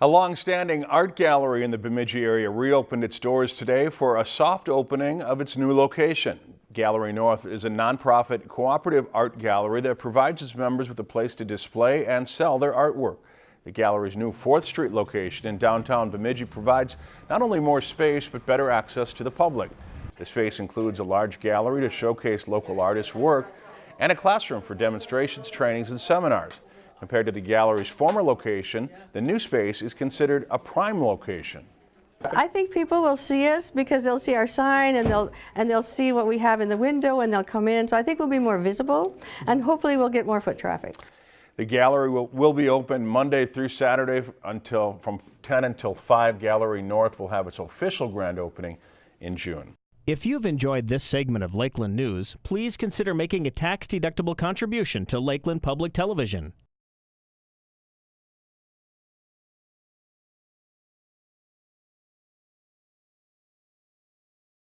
A long-standing art gallery in the Bemidji area reopened its doors today for a soft opening of its new location. Gallery North is a nonprofit cooperative art gallery that provides its members with a place to display and sell their artwork. The gallery's new 4th Street location in downtown Bemidji provides not only more space but better access to the public. The space includes a large gallery to showcase local artists' work and a classroom for demonstrations, trainings, and seminars. Compared to the gallery's former location, the new space is considered a prime location. I think people will see us because they'll see our sign and they'll and they'll see what we have in the window and they'll come in. So I think we'll be more visible and hopefully we'll get more foot traffic. The gallery will, will be open Monday through Saturday until from 10 until 5. Gallery North will have its official grand opening in June. If you've enjoyed this segment of Lakeland News, please consider making a tax-deductible contribution to Lakeland Public Television.